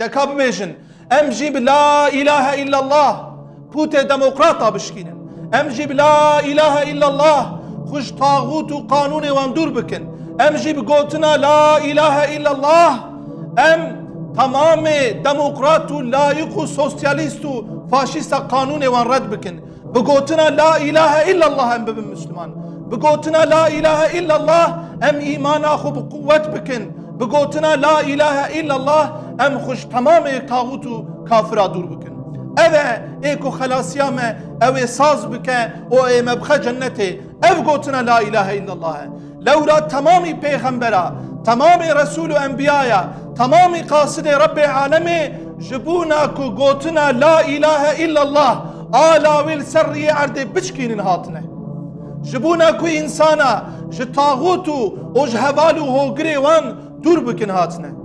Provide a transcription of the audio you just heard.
Dekabmežin. Emži bi la ilahe illallah. Pute demokrata bişkinin. Emži bi la ilahe illallah. Xuş tağutu kanuni van dur bikin. Emji bi la ilahe illallah. Em tamamı demokratu, layıku, sosyalistu, faşista kanun evan red bikin. Bi la ilahe illallah em bibin Müslüman. Bi la ilahe illallah em imana xu bi kuvvet bikin. Bi la ilahe illallah اخو بقوت بکن بگوتنا لا اله الا الله ام خوش تمام طاغوت و کافرا دور بکن اوه ایکو خلاصیا me اوه ساز بکه و ای مبخه جنته ev گوتنا لا اله الا الله لورا تمامی پیغمبرا تمامی رسول و انبیایا تمامی قاصد رب عالمی جبونا کو گوتنا لا اله الا الله آلا ویل سری عرده بچکینن هاتنه جبونا کو انسانا ج طاغوت و ج هوال و هوگری وان دور بکن هاتنه